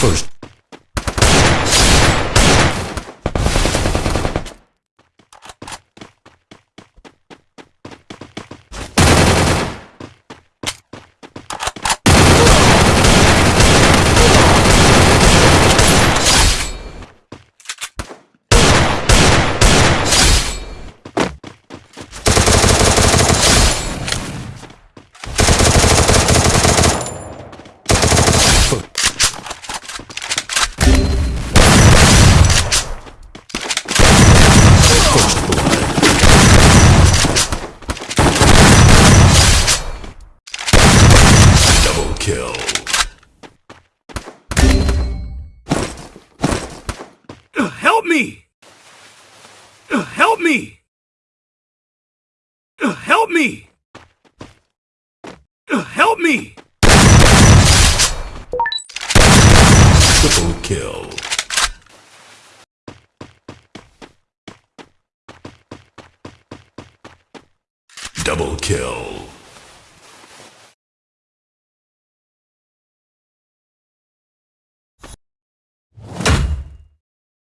first kill. Help me! Help me! Help me! Help me! Triple kill. Double kill.